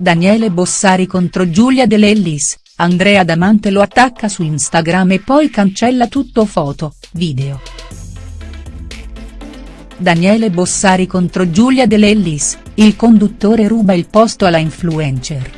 Daniele Bossari contro Giulia De Lellis, Andrea Damante lo attacca su Instagram e poi cancella tutto foto, video. Daniele Bossari contro Giulia De Lellis, il conduttore ruba il posto alla influencer.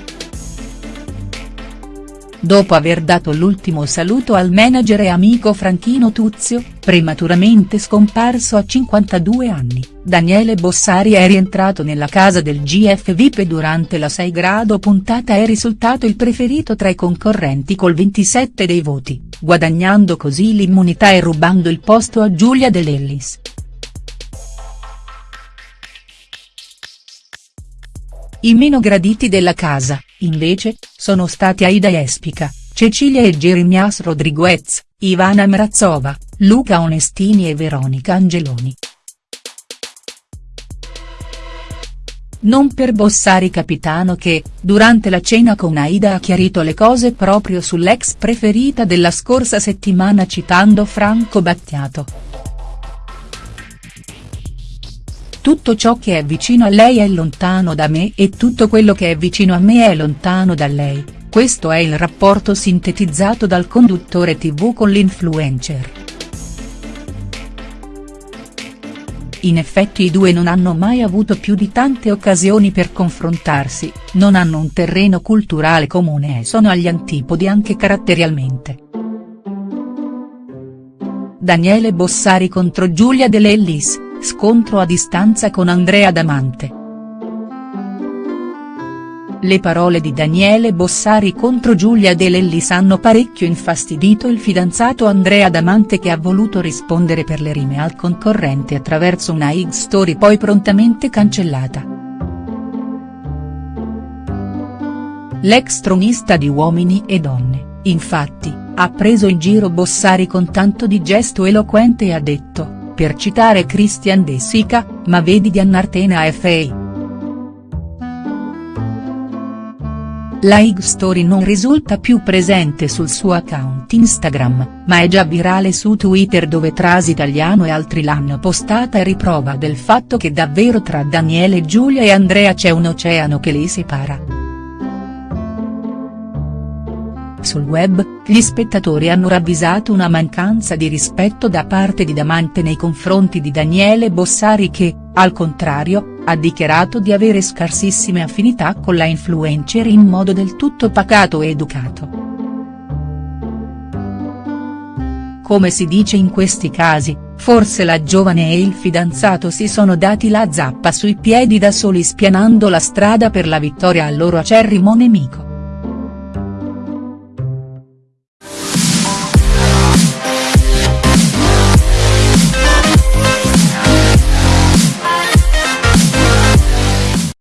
Dopo aver dato l'ultimo saluto al manager e amico Franchino Tuzio, prematuramente scomparso a 52 anni, Daniele Bossari è rientrato nella casa del GF VIP e durante la 6 grado puntata è risultato il preferito tra i concorrenti col 27 dei voti, guadagnando così l'immunità e rubando il posto a Giulia De Lellis. I meno graditi della casa, invece, sono stati Aida Espica, Cecilia e Jeremias Rodriguez, Ivana Mrazova, Luca Onestini e Veronica Angeloni. Non per Bossari capitano che, durante la cena con Aida ha chiarito le cose proprio sull'ex preferita della scorsa settimana citando Franco Battiato. Tutto ciò che è vicino a lei è lontano da me e tutto quello che è vicino a me è lontano da lei, questo è il rapporto sintetizzato dal conduttore tv con l'influencer. In effetti i due non hanno mai avuto più di tante occasioni per confrontarsi, non hanno un terreno culturale comune e sono agli antipodi anche caratterialmente. Daniele Bossari contro Giulia De Lellis scontro a distanza con Andrea Damante. Le parole di Daniele Bossari contro Giulia De Lellis hanno parecchio infastidito il fidanzato Andrea Damante che ha voluto rispondere per le rime al concorrente attraverso una X-story poi prontamente cancellata. L'ex tronista di Uomini e Donne, infatti, ha preso in giro Bossari con tanto di gesto eloquente e ha detto per citare Christian De Sica, ma vedi di Annartena a FA. La Ig Story non risulta più presente sul suo account Instagram, ma è già virale su Twitter dove Tras Italiano e altri l'hanno postata e riprova del fatto che davvero tra Daniele Giulia e Andrea c'è un oceano che li separa. Sul web, gli spettatori hanno ravvisato una mancanza di rispetto da parte di Damante nei confronti di Daniele Bossari che, al contrario, ha dichiarato di avere scarsissime affinità con la influencer in modo del tutto pacato e educato. Come si dice in questi casi, forse la giovane e il fidanzato si sono dati la zappa sui piedi da soli spianando la strada per la vittoria al loro acerrimo nemico.